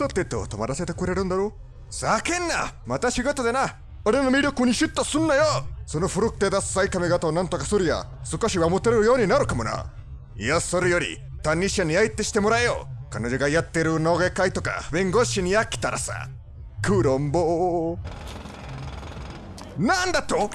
さてと泊まらせてくれるんだろう？叫んな！また仕事でな！俺の魅力にシュッとすんなよ！その古くてダッサい髪型をなんとかするや！少しはモテるようになるかもな！いやそれより担任者に相手してもらえよ！彼女がやってる農芸会とか弁護士に飽きたらさ！クロンボー！なんだと？